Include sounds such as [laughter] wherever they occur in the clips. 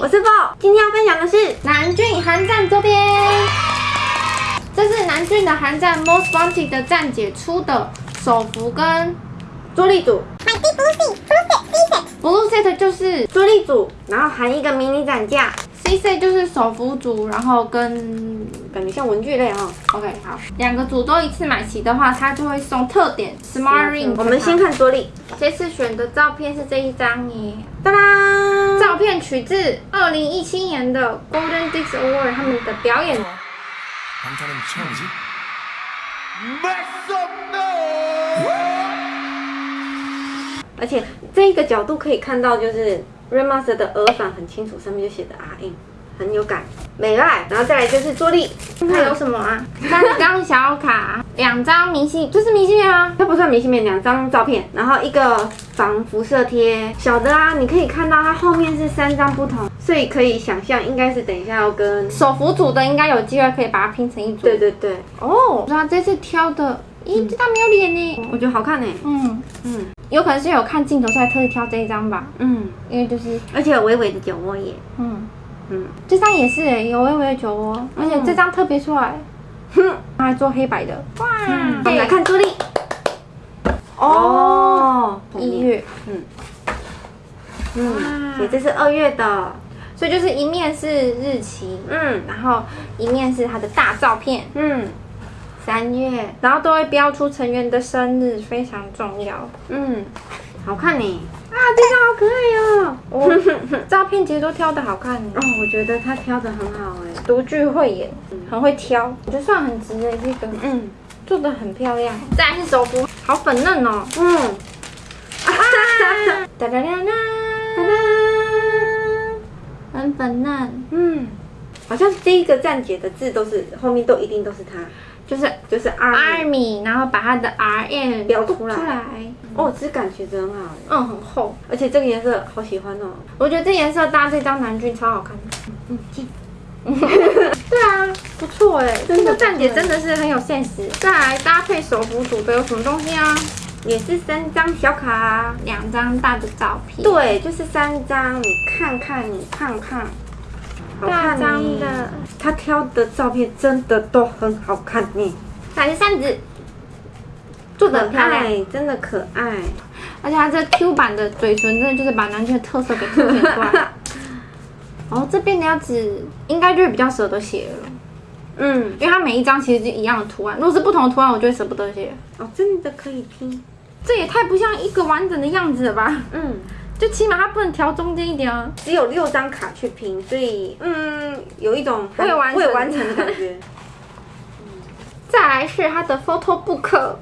我是 Bo，今天要分享的是南郡韩战周边。这是南郡的韩战 Most Wanted 的站姐出的手服跟朱莉组。买 D Blue Set Blue Set Blue Set 就是朱莉组，然后含一个迷你展架，C Set 就是手服组，然后跟感觉像文具类哈。OK 好，两个组都一次买齐的话，它就会送特点 Smart Ring。我们先看朱莉，这次选的照片是这一张耶，哒啦，照片取自二零一七年的 Golden d i s k Award 他们的表演。而且这一个角度可以看到，就是 Remaster 的耳返很清楚，上面就写的 RM。很有感，美爱。然后再来就是朱莉，还有什么啊？三张小卡，两张明信，这是明信片吗？它不算明信片，两张照片，然后一个防辐射贴，小的啊，你可以看到它后面是三张不同，所以可以想象应该是等一下要跟，手服组的应该有机会可以把它拼成一组。对对对，哦，那这次挑的，咦，这张没有脸呢。我觉得好看呢，嗯，嗯有可能是有看镜头，所以特意挑这一张吧。嗯，因为就是，而且有微微的酒窝耶，嗯，嗯，这张也是诶，有微微的酒窝，而且这张特别出来，哼，它还做黑白的。哇，我们来看朱莉，哦，一，月，嗯，嗯所以这是二月的，所以就是一面是日期，嗯。然后一面是他的大照片。嗯。三月，然后都会标出成员的生日，非常重要。嗯，好看呢，啊，这张好可爱哦！我 [laughs] 照片其实都挑的好看。哦，我觉得他挑的很好哎，独具慧眼，很会挑，我觉得算很值的这个，嗯。做的很漂亮。再来是手服，好粉嫩哦！嗯，[laughs] 哒哒哒哒，很粉嫩，嗯，好像第一个站姐的字都是后面都一定都是他，就是就是 Army，然后把它的 R M 标出来。出来，哦，质感觉得很好哎，嗯，很厚。而且这个颜色好喜欢哦，我觉得这颜色搭这张南军超好看的。嗯，进，[laughs] 对啊，不错哎，这个站姐真的是很有 sense。再来搭配手幅组的有什么东西啊？也是三张小卡，两张大的照片，对，就是三张，你看看，你看看，好大张的。他挑的照片真的都很好看呢，再来是扇子，做的很漂亮，真的可爱。而且他这 Q 版的嘴唇真的就是把南俊的特色给凸显出来。[laughs] 哦，这边的样子应该就是比较舍得写了，嗯，因为它每一张其实是一样的图案，如果是不同的图案，我就会舍不得写。哦，真的可以拼。这也太不像一个完整的样子了吧？嗯，就起码它不能调中间一点啊。只有六张卡去拼，所以嗯，有一种未完成未完成的感觉。[laughs] 再来是它的 photo book，哇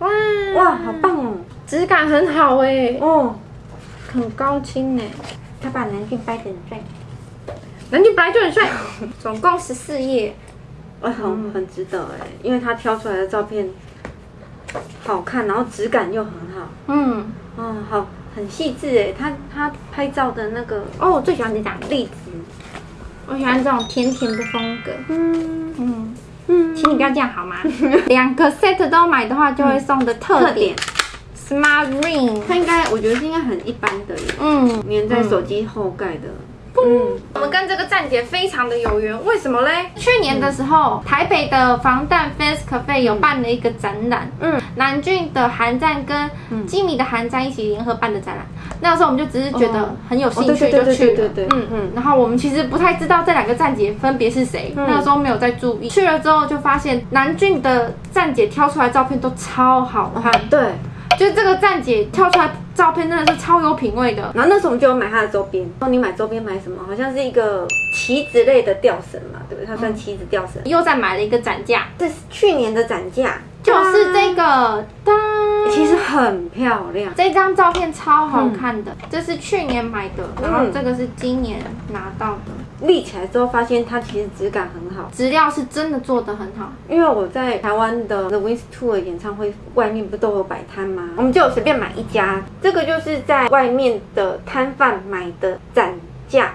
哇。哇，好棒哦！质感很好哎，哦，很高清哎。他把南俊掰得很帅，南俊本来就很帅，总共十四页，哦，很很值得哎，因为他挑出来的照片好看，然后质感又很好，嗯，哦，好很细致哎，他他拍照的那个哦，我最喜欢你讲，例子，我喜欢这种甜甜的风格。嗯。嗯，嗯，请你不要这样好吗？[laughs] 两个 set 都买的话，就会送的特特点。点，Smart Ring。它应该我觉得是应该很一般的耶，嗯，粘在手机后盖的，嗯，我们跟这个站姐非常的有缘，为什么嘞？去年的时候，台北的防弹 Face Cafe 有办了一个展览，嗯，南俊的韩战跟基米的韩战一起联合办的展览。那个时候我们就只是觉得很有兴趣就去了，嗯。嗯。然后我们其实不太知道这两个站姐分别是谁，那个时候没有在注意。去了之后就发现南俊的站姐挑出来照片都超好看，对。就是这个站姐跳出来照片真的是超有品味的。然后那时候我们就有买她的周边。然后你买周边买什么？好像是一个旗子类的吊绳嘛，对不对？它算旗子吊绳。又再买了一个展架，这是去年的展架，就是这个，当其实很漂亮。这张照片超好看的，这是去年买的，然后这个是今年拿到的，立起来之后发现它其实质感很好，质料是真的做的很好。因为我在台湾的 The Wings Tour 演唱会外面不都有摆摊吗？我们就有随便买一家，这个就是在外面的摊贩买的展架。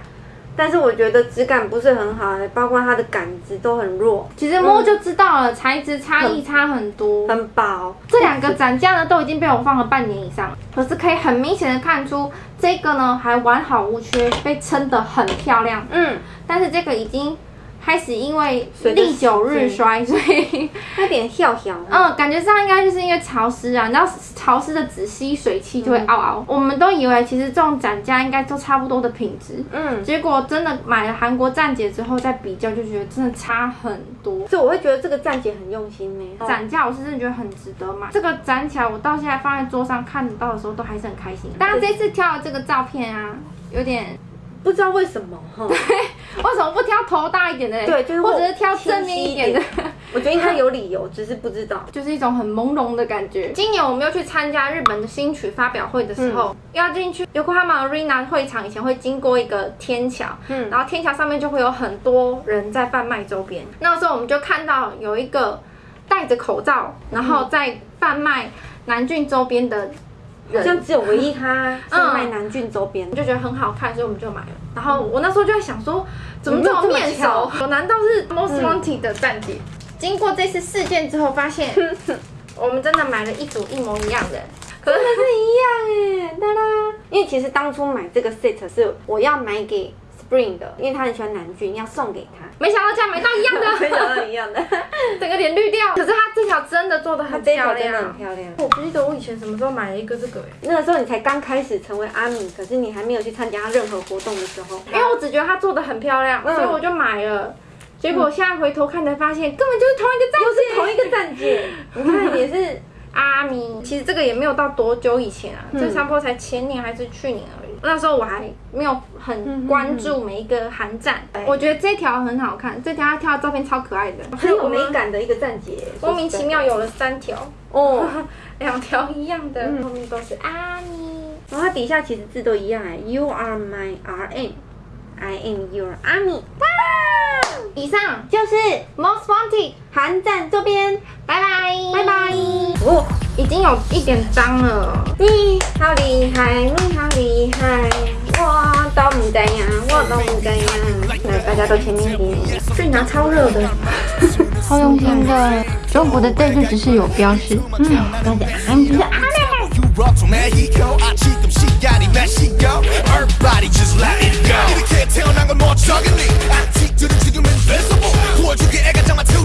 但是我觉得质感不是很好，包括它的杆子都很弱，其实摸就知道了，材质差异差很多。很薄。这两个展架呢都已经被我放了半年以上了，可是可以很明显的看出这个呢还完好无缺，被撑得很漂亮。嗯，但是这个已经开始因为历久日衰，所以有点跳跳。嗯，感觉上应该就是因为潮湿啊，你知道潮湿的纸吸水汽就会凹凹。我们都以为其实这种展架应该都差不多的品质，嗯，结果真的买了韩国站姐之后再比较，就觉得真的差很多。所以我会觉得这个站姐很用心呢。展架我是真的觉得很值得买，这个展起来我到现在放在桌上看得到的时候都还是很开心。当然这次挑的这个照片啊，有点不知道为什么哈，[laughs] 为什么不挑头大一点的嘞？对就是或者是挑正面一点的。[laughs] 我觉得应该有理由，只是不知道。就是一种很朦胧的感觉。今年我们又去参加日本的新曲发表会的时候，要进去 Yokohama Arena 会场以前会经过一个天桥，嗯然后天桥上面就会有很多人在贩卖周边。那时候我们就看到有一个戴着口罩，然后在贩卖南郡周边的人，好像只有唯一他卖南郡周边我，就觉得很好看，所以我们就买了。然后我那时候就在想说，怎么这么面熟？我难道是 Most Wanted 的站姐？经过这次事件之后，发现 [laughs] 我们真的买了一组一模一样的。可是是一样哎，哒啦。因为其实当初买这个 set 是我要买给 Spring 的，因为他很喜欢南俊，要送给他。没想到竟然买到一样的没想的，到一样的，[laughs] [laughs] 整个脸绿掉。可是他这条真的做的很漂这一条真的很。漂亮。我不记得我以前什么时候买了一个这个哎，那个时候你才刚开始成为阿米，可是你还没有去参加任何活动的时候，因为我只觉得他做的很漂亮，嗯所以我就买了。结果现在回头看才发现，根本就是同一个站又姐，是同一个站姐，[laughs] 你看也是阿咪，其实这个也没有到多久以前啊，嗯这差不多才前年还是去年而已。那时候我还没有很关注每一个韩站，嗯我觉得这条很好看，这条他跳的照片超可爱的，很有美感的一个站姐，[laughs] 莫名其妙有了三条，哦。[laughs] 两条。一样的，嗯。后面都是阿咪。然后它底下其实字都一样哎，You are my RM，I am your army，以上就是 Most Wanted，韩站周边，拜拜，拜拜。哦，已经有一点脏了。你好厉害，你好厉害，我都唔知呀，我都唔知呀。来，大家都前面一下，这拿超热的，超用心的。中国的字就只是有标识，嗯，大家安静。嗯 Rocks on that ego, hello everybody just let it go can't tell, one I the chicken, invisible my two